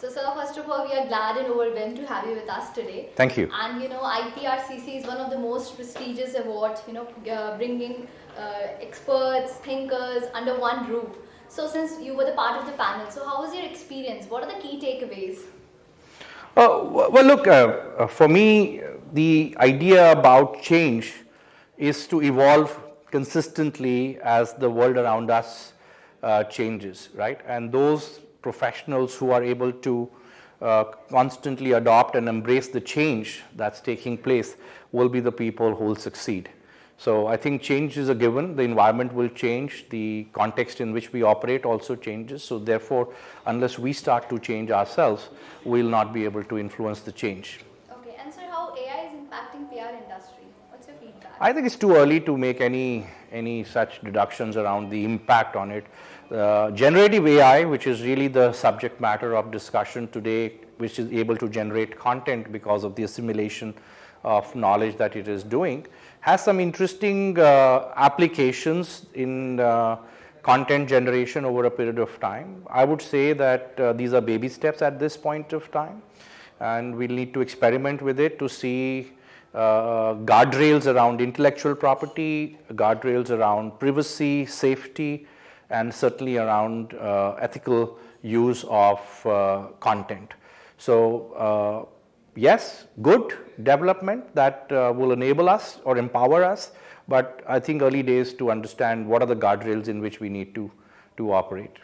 So, sir, first of all, we are glad and overwhelmed to have you with us today. Thank you. And you know, IPRCC is one of the most prestigious awards. You know, uh, bringing uh, experts, thinkers under one roof. So, since you were the part of the panel, so how was your experience? What are the key takeaways? Uh, well, look, uh, uh, for me, the idea about change is to evolve consistently as the world around us uh, changes, right? And those professionals who are able to uh, constantly adopt and embrace the change that's taking place will be the people who will succeed. So I think change is a given, the environment will change, the context in which we operate also changes. So therefore, unless we start to change ourselves, we'll not be able to influence the change. Okay, and sir, how AI is impacting PR industry? What's your feedback? I think it's too early to make any, any such deductions around the impact on it. Uh, generative AI, which is really the subject matter of discussion today, which is able to generate content because of the assimilation of knowledge that it is doing, has some interesting uh, applications in uh, content generation over a period of time. I would say that uh, these are baby steps at this point of time and we'll need to experiment with it to see uh, guardrails around intellectual property, guardrails around privacy, safety, and certainly around uh, ethical use of uh, content. So yes, good development that uh, will enable us or empower us, but I think early days to understand what are the guardrails in which we need to, to operate.